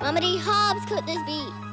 Mama D. Hobbs could this beat.